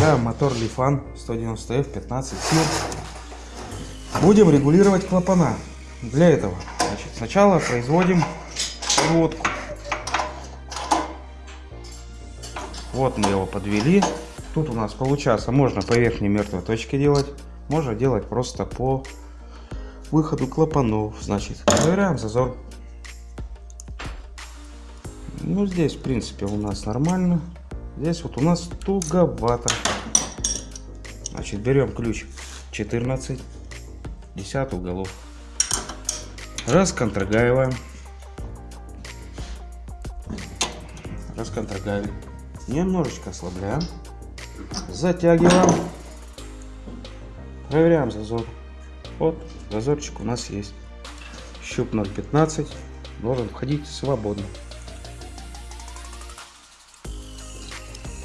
Включаем мотор Лифан 190F 15 сил. Будем регулировать клапана. Для этого значит, сначала производим проводку. Вот мы его подвели. Тут у нас получается, можно по верхней мертвой точке делать, можно делать просто по выходу клапанов. Значит, проверяем зазор. Ну, здесь, в принципе, у нас нормально. Здесь вот у нас туговато. Значит, берем ключ 14, 10 уголов. Расконтрагиваем. Расконтрагиваем. Немножечко ослабляем. Затягиваем. Проверяем зазор. Вот, зазорчик у нас есть. Щуп 0,15 должен входить свободно.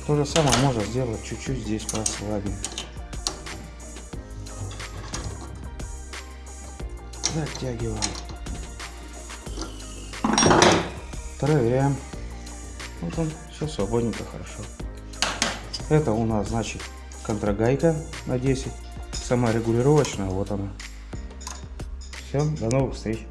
То же самое можно сделать чуть-чуть здесь послабее. Затягиваем. Проверяем. Вот он, все свободненько, хорошо. Это у нас, значит, контрагайка на 10. Саморегулировочная, вот она. Все, до новых встреч.